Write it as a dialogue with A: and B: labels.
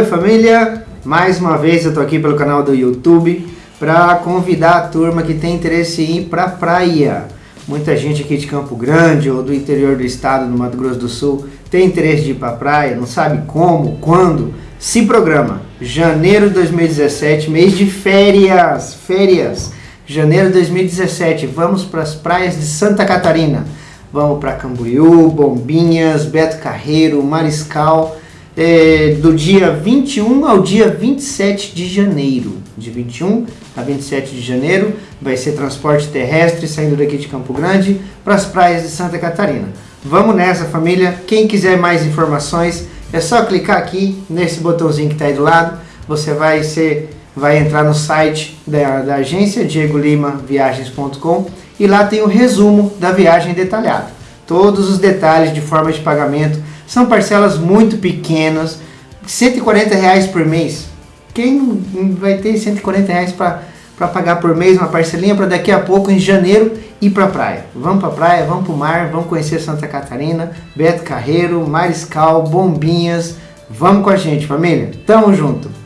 A: Oi família, mais uma vez eu tô aqui pelo canal do YouTube para convidar a turma que tem interesse em ir para praia. Muita gente aqui de Campo Grande ou do interior do estado, no Mato Grosso do Sul, tem interesse de ir para praia, não sabe como, quando. Se programa. Janeiro de 2017, mês de férias, férias. Janeiro de 2017, vamos para as praias de Santa Catarina. Vamos para Camboriú, Bombinhas, Beto Carreiro, Mariscal é, do dia 21 ao dia 27 de janeiro. De 21 a 27 de janeiro vai ser transporte terrestre saindo daqui de Campo Grande para as praias de Santa Catarina. Vamos nessa família, quem quiser mais informações é só clicar aqui nesse botãozinho que está aí do lado, você vai ser vai entrar no site da, da agência Diego Lima Viagens.com e lá tem o resumo da viagem detalhado. Todos os detalhes de forma de pagamento, são parcelas muito pequenas, 140 reais por mês. Quem vai ter 140 reais para pagar por mês uma parcelinha para daqui a pouco, em janeiro, ir para a praia? Vamos para a praia, vamos para o mar, vamos conhecer Santa Catarina, Beto Carreiro, Mariscal, Bombinhas. Vamos com a gente, família. Tamo junto!